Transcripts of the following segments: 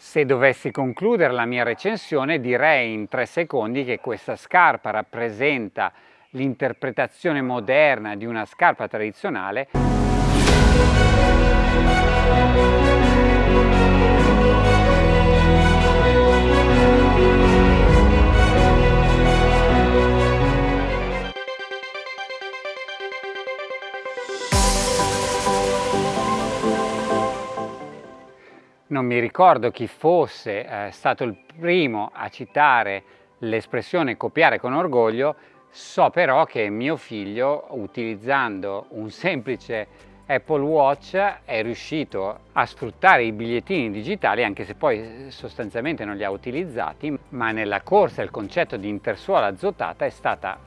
Se dovessi concludere la mia recensione direi in tre secondi che questa scarpa rappresenta l'interpretazione moderna di una scarpa tradizionale non mi ricordo chi fosse eh, stato il primo a citare l'espressione copiare con orgoglio, so però che mio figlio utilizzando un semplice Apple Watch è riuscito a sfruttare i bigliettini digitali anche se poi sostanzialmente non li ha utilizzati ma nella corsa il concetto di intersuola azzotata è stata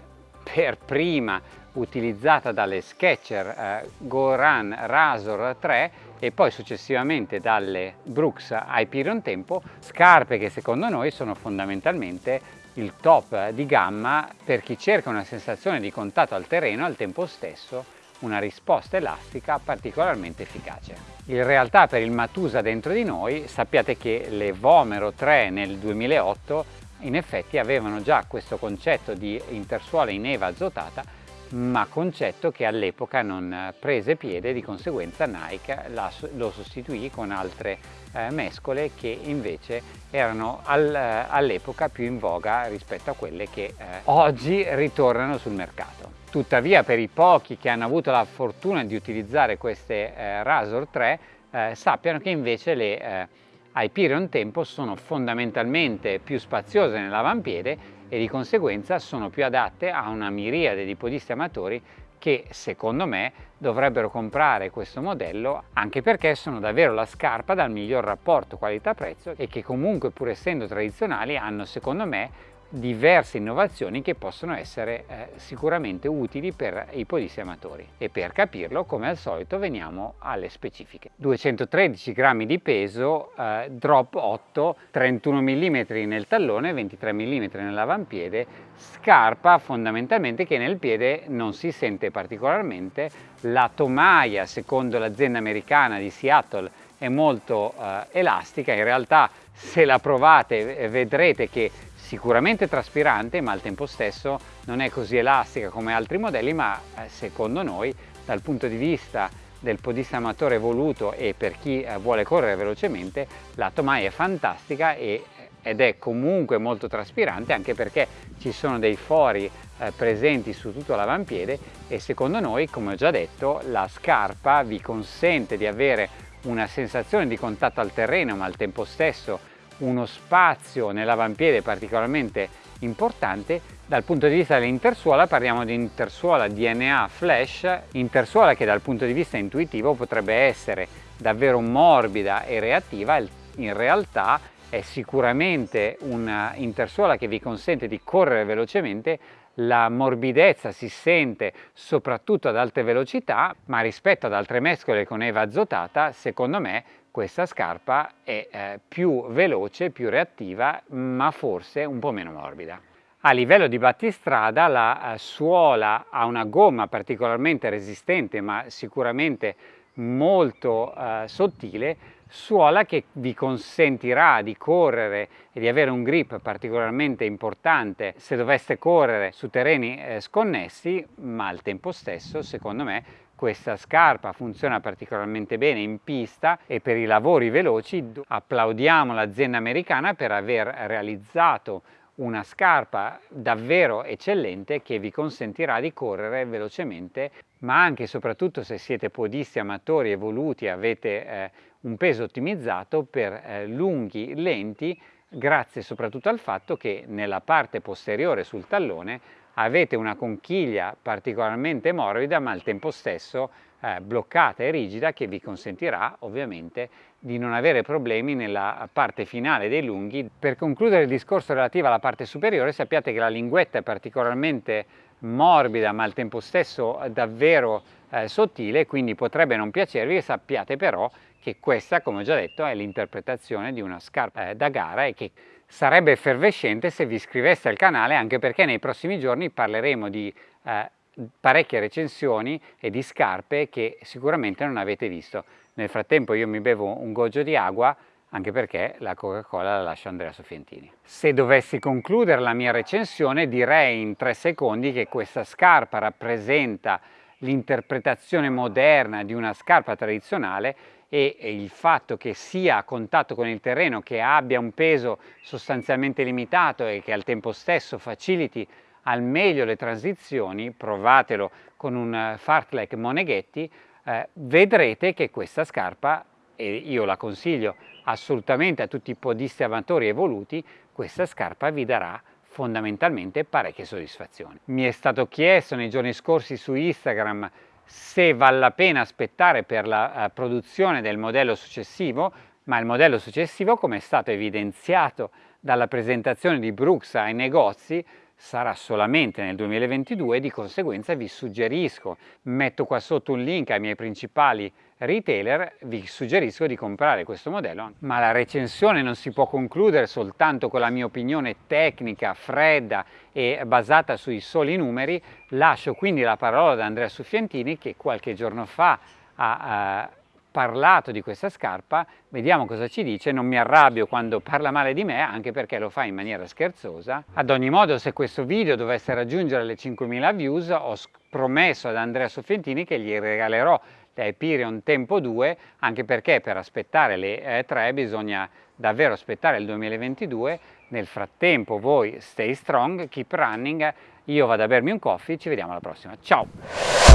per prima utilizzata dalle Sketcher eh, Goran Razor 3 e poi successivamente dalle Brooks Hyperion Tempo, scarpe che secondo noi sono fondamentalmente il top di gamma per chi cerca una sensazione di contatto al terreno al tempo stesso una risposta elastica particolarmente efficace. In realtà per il Matusa dentro di noi sappiate che le Vomero 3 nel 2008 in effetti avevano già questo concetto di intersuola in eva azotata ma concetto che all'epoca non prese piede, di conseguenza Nike lo sostituì con altre eh, mescole che invece erano eh, all'epoca più in voga rispetto a quelle che eh, oggi ritornano sul mercato. Tuttavia per i pochi che hanno avuto la fortuna di utilizzare queste eh, Razor 3 eh, sappiano che invece le eh, Hyperion Tempo sono fondamentalmente più spaziose nell'avampiede e di conseguenza sono più adatte a una miriade di podisti amatori che secondo me dovrebbero comprare questo modello anche perché sono davvero la scarpa dal miglior rapporto qualità-prezzo e che comunque pur essendo tradizionali hanno secondo me diverse innovazioni che possono essere eh, sicuramente utili per i podisti amatori. E per capirlo come al solito veniamo alle specifiche. 213 grammi di peso eh, drop 8 31 mm nel tallone 23 mm nell'avampiede scarpa fondamentalmente che nel piede non si sente particolarmente. La tomaia secondo l'azienda americana di Seattle è molto eh, elastica. In realtà se la provate vedrete che sicuramente traspirante ma al tempo stesso non è così elastica come altri modelli ma eh, secondo noi dal punto di vista del podista amatore evoluto e per chi eh, vuole correre velocemente la Tomai è fantastica e, ed è comunque molto traspirante anche perché ci sono dei fori eh, presenti su tutto l'avampiede e secondo noi come ho già detto la scarpa vi consente di avere una sensazione di contatto al terreno ma al tempo stesso uno spazio nell'avampiede particolarmente importante dal punto di vista dell'intersuola parliamo di intersuola DNA flash intersuola che dal punto di vista intuitivo potrebbe essere davvero morbida e reattiva in realtà è sicuramente una intersuola che vi consente di correre velocemente la morbidezza si sente soprattutto ad alte velocità ma rispetto ad altre mescole con eva azotata secondo me questa scarpa è eh, più veloce, più reattiva, ma forse un po' meno morbida. A livello di battistrada la eh, suola ha una gomma particolarmente resistente, ma sicuramente molto eh, sottile, suola che vi consentirà di correre e di avere un grip particolarmente importante se doveste correre su terreni eh, sconnessi, ma al tempo stesso, secondo me, questa scarpa funziona particolarmente bene in pista e per i lavori veloci applaudiamo l'azienda americana per aver realizzato una scarpa davvero eccellente che vi consentirà di correre velocemente ma anche e soprattutto se siete podisti amatori evoluti avete eh, un peso ottimizzato per eh, lunghi lenti grazie soprattutto al fatto che nella parte posteriore sul tallone avete una conchiglia particolarmente morbida ma al tempo stesso eh, bloccata e rigida che vi consentirà ovviamente di non avere problemi nella parte finale dei lunghi. Per concludere il discorso relativo alla parte superiore sappiate che la linguetta è particolarmente morbida ma al tempo stesso davvero eh, sottile quindi potrebbe non piacervi e sappiate però che questa come ho già detto è l'interpretazione di una scarpa eh, da gara e che sarebbe effervescente se vi iscriveste al canale anche perché nei prossimi giorni parleremo di eh, parecchie recensioni e di scarpe che sicuramente non avete visto. Nel frattempo io mi bevo un goggio di acqua, anche perché la Coca-Cola la lascia Andrea Soffientini. Se dovessi concludere la mia recensione direi in tre secondi che questa scarpa rappresenta l'interpretazione moderna di una scarpa tradizionale e il fatto che sia a contatto con il terreno, che abbia un peso sostanzialmente limitato e che al tempo stesso faciliti al meglio le transizioni, provatelo con un fartlek Moneghetti, eh, vedrete che questa scarpa, e io la consiglio assolutamente a tutti i podisti amatori evoluti, questa scarpa vi darà fondamentalmente parecchie soddisfazioni. Mi è stato chiesto nei giorni scorsi su Instagram se vale la pena aspettare per la uh, produzione del modello successivo, ma il modello successivo, come è stato evidenziato dalla presentazione di Brooks ai negozi, sarà solamente nel 2022 e di conseguenza vi suggerisco, metto qua sotto un link ai miei principali retailer, vi suggerisco di comprare questo modello. Ma la recensione non si può concludere soltanto con la mia opinione tecnica, fredda e basata sui soli numeri, lascio quindi la parola ad Andrea Suffiantini che qualche giorno fa ha uh, parlato di questa scarpa, vediamo cosa ci dice, non mi arrabbio quando parla male di me anche perché lo fa in maniera scherzosa. Ad ogni modo se questo video dovesse raggiungere le 5.000 views ho promesso ad Andrea Soffientini che gli regalerò la Hyperion Tempo 2 anche perché per aspettare le eh, 3 bisogna davvero aspettare il 2022 nel frattempo voi stay strong, keep running io vado a bermi un coffee, ci vediamo alla prossima, ciao!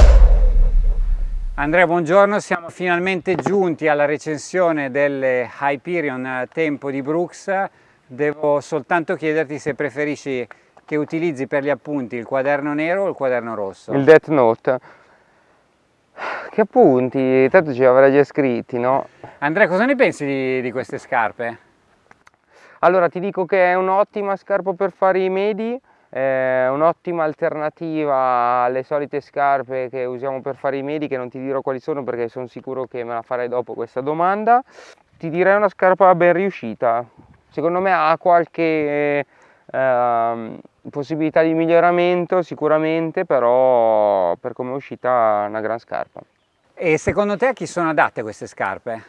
Andrea, buongiorno, siamo finalmente giunti alla recensione delle Hyperion Tempo di Brooks. Devo soltanto chiederti se preferisci che utilizzi per gli appunti il quaderno nero o il quaderno rosso? Il Death Note. Che appunti? Tanto ci avrai già scritti, no? Andrea, cosa ne pensi di, di queste scarpe? Allora, ti dico che è un'ottima scarpa per fare i medi, eh, un'ottima alternativa alle solite scarpe che usiamo per fare i medi che non ti dirò quali sono perché sono sicuro che me la farai dopo questa domanda. Ti direi una scarpa ben riuscita. Secondo me ha qualche eh, possibilità di miglioramento sicuramente però per come è uscita è una gran scarpa. E secondo te a chi sono adatte queste scarpe?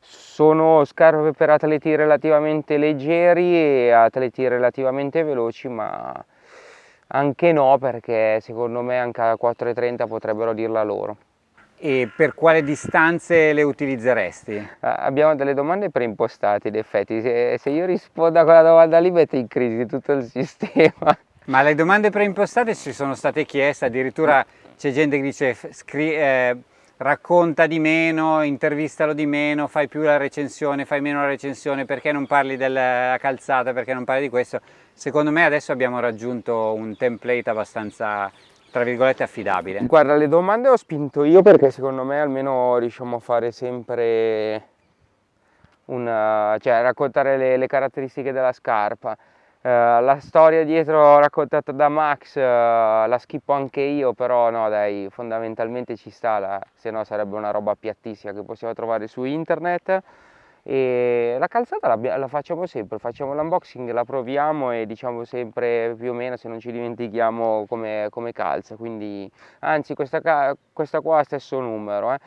Sono scarpe per atleti relativamente leggeri e atleti relativamente veloci ma anche no, perché secondo me anche a 4,30 potrebbero dirla loro. E per quale distanze le utilizzeresti? Eh, abbiamo delle domande preimpostate, in effetti. Se, se, io rispondo a quella domanda lì mette in crisi tutto il sistema. Ma le domande preimpostate ci sono state chieste, addirittura c'è gente che dice eh, racconta di meno, intervistalo di meno, fai più la recensione, fai meno la recensione, perché non parli della calzata, perché non parli di questo. Secondo me adesso abbiamo raggiunto un template abbastanza tra virgolette affidabile. Guarda, le domande ho spinto io perché secondo me almeno riusciamo a fare sempre una, cioè raccontare le, le caratteristiche della scarpa. Uh, la storia dietro raccontata da Max uh, la schippo anche io, però no dai, fondamentalmente ci sta, la, se no sarebbe una roba piattissima che possiamo trovare su internet. E la calzata la, la facciamo sempre, facciamo l'unboxing, la proviamo e diciamo sempre più o meno se non ci dimentichiamo come, come calza, quindi anzi questa, questa qua ha stesso numero, eh.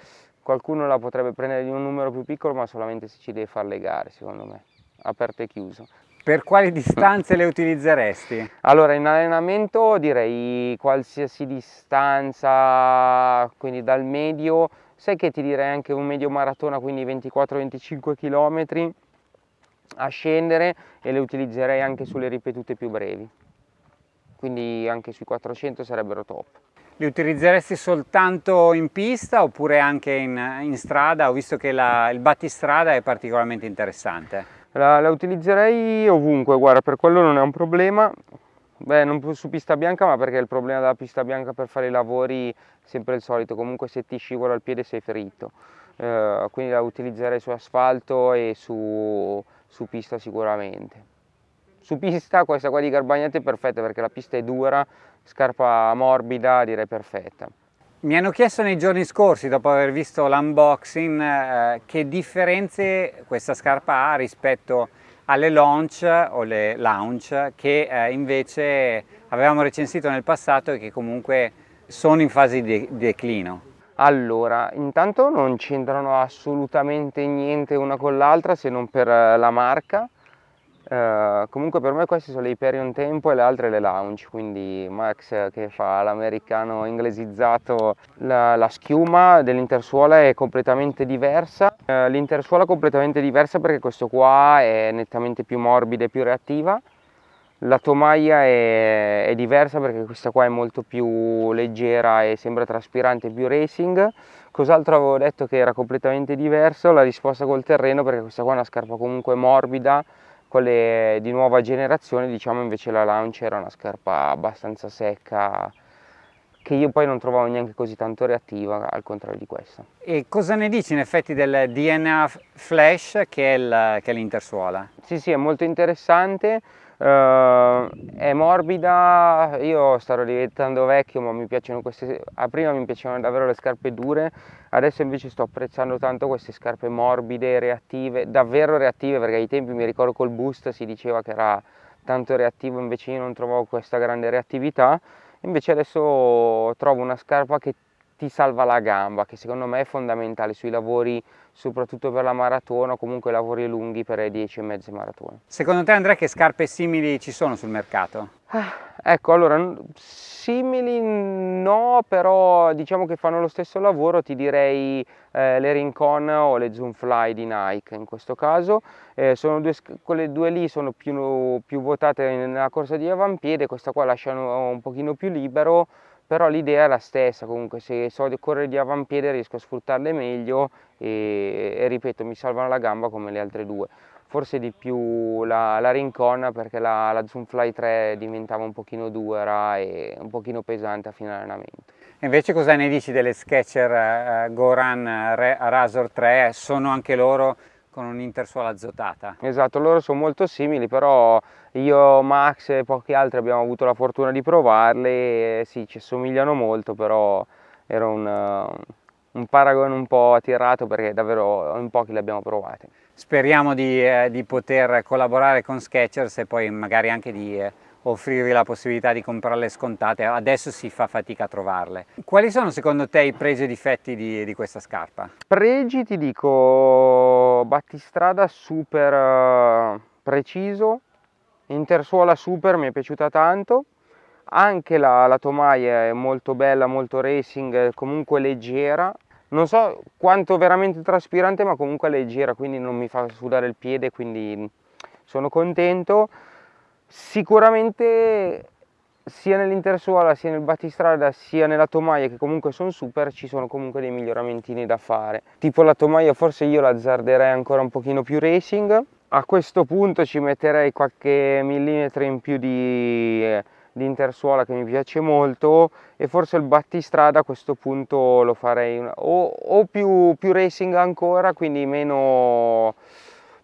qualcuno la potrebbe prendere di un numero più piccolo ma solamente se ci deve far legare secondo me, aperto e chiuso. Per quali distanze le utilizzeresti? Allora in allenamento direi qualsiasi distanza, quindi dal medio, sai che ti direi anche un medio maratona, quindi 24-25 km a scendere e le utilizzerei anche sulle ripetute più brevi, quindi anche sui 400 sarebbero top. Li utilizzeresti soltanto in pista oppure anche in, in strada? Ho visto che la, il battistrada è particolarmente interessante. La, la, utilizzerei ovunque, guarda, per quello non è un problema. Beh, non su pista bianca, ma perché il problema della pista bianca per fare i lavori è sempre il solito, comunque se ti scivola il piede sei ferito. Eh, quindi la utilizzerei su asfalto e su, su pista sicuramente. Su pista questa qua di Garbagnate è perfetta perché la pista è dura, scarpa morbida, direi perfetta. Mi hanno chiesto nei giorni scorsi, dopo aver visto l'unboxing, eh, che differenze questa scarpa ha rispetto alle launch o le launch che eh, invece avevamo recensito nel passato e che comunque sono in fase di declino. Allora, intanto non c'entrano assolutamente niente una con l'altra se non per la marca. Uh, comunque per me queste sono le Hyperion Tempo e le altre le Lounge, quindi Max che fa l'americano inglesizzato, la, la schiuma dell'intersuola è completamente diversa, uh, l'intersuola è completamente diversa perché questo qua è nettamente più morbida e più reattiva, la tomaia è, è, diversa perché questa qua è molto più leggera e sembra traspirante, più racing. Cos'altro avevo detto che era completamente diverso? La risposta col terreno perché questa qua è una scarpa comunque morbida, quelle di nuova generazione, diciamo invece la Launch era una scarpa abbastanza secca, che io poi non trovavo neanche così tanto reattiva al contrario di questa. E cosa ne dici in effetti del DNA Flash che è l'intersuola? Sì sì è molto interessante, Uh, è morbida, io starò diventando vecchio ma mi piacciono queste, prima mi piacevano davvero le scarpe dure, adesso invece sto apprezzando tanto queste scarpe morbide, reattive, davvero reattive perché ai tempi mi ricordo col boost si diceva che era tanto reattivo invece io non trovavo questa grande reattività, invece adesso trovo una scarpa che ti salva la gamba, che secondo me è fondamentale sui lavori, soprattutto per la maratona o comunque lavori lunghi per le 10 e mezze maratone. Secondo te Andrea che scarpe simili ci sono sul mercato? Ah, ecco, allora, simili no, però diciamo che fanno lo stesso lavoro, ti direi eh, le Rincon o le Zoomfly di Nike in questo caso. Eh, sono due, quelle due lì sono più, più votate nella corsa di avampiede, questa qua lasciano un pochino più libero, però l'idea è la stessa, comunque se so correre di avampiede riesco a sfruttarle meglio e, e, ripeto mi salvano la gamba come le altre due. Forse di più la, la Rincon perché la, la Zoomfly 3 diventava un pochino dura e un pochino pesante a fine allenamento. Invece cosa ne dici delle Sketcher uh, Goran Razor 3? Sono anche loro con un'intersuola azotata. Esatto, loro sono molto simili, però io, Max e pochi altri abbiamo avuto la fortuna di provarle sì, ci assomigliano molto, però era un, un paragone un po' attirato perché davvero in pochi le abbiamo provate. Speriamo di, eh, di poter collaborare con Skechers e poi magari anche di eh, offrirvi la possibilità di comprarle scontate, adesso si fa fatica a trovarle. Quali sono secondo te i pregi e difetti di, di questa scarpa? Pregi ti dico battistrada super uh, preciso, intersuola super mi è piaciuta tanto, anche la, la tomaia è molto bella, molto racing, comunque leggera, non so quanto veramente traspirante ma comunque leggera quindi non mi fa sudare il piede quindi sono contento Sicuramente sia nell'intersuola sia nel battistrada sia nella tomaia che comunque sono super ci sono comunque dei miglioramentini da fare. Tipo la tomaia forse io la azzarderei ancora un pochino più racing. A questo punto ci metterei qualche millimetro in più di, di intersuola che mi piace molto e forse il battistrada a questo punto lo farei una, o, o più, più racing ancora quindi meno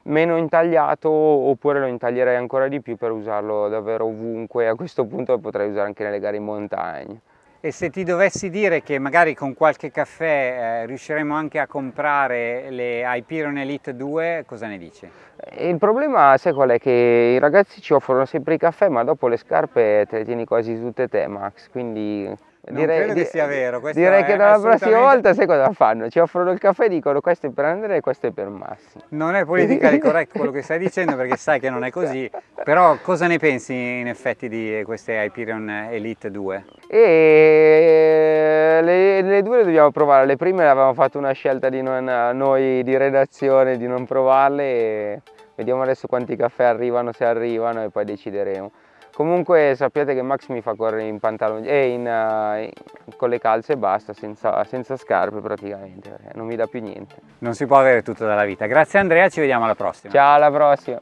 meno intagliato oppure lo intaglierei ancora di più per usarlo davvero ovunque a questo punto lo potrei usare anche nelle gare in montagna e se ti dovessi dire che magari con qualche caffè eh, riusciremo anche a comprare le Hyperion Elite 2, cosa ne dici? Il problema, sai qual è? Che i ragazzi ci offrono sempre i caffè, ma dopo le scarpe te le tieni quasi tutte te, Max, quindi non direi, credo che sia vero. Direi che dalla prossima volta sai cosa fanno? Ci offrono il caffè e dicono questo è per Andrea e questo è per Massimo. Non è politically correct quello che stai dicendo perché sai che non è così, però cosa ne pensi in effetti di queste Hyperion Elite 2? E le, le due le dobbiamo provare, le prime avevamo fatto una scelta di non, noi di redazione di non provarle e vediamo adesso quanti caffè arrivano, se arrivano e poi decideremo. Comunque sappiate che Max mi fa correre in pantaloni e in, uh, con le calze e basta, senza, senza scarpe praticamente, non mi dà più niente. Non si può avere tutto dalla vita. Grazie Andrea, ci vediamo alla prossima. Ciao, alla prossima.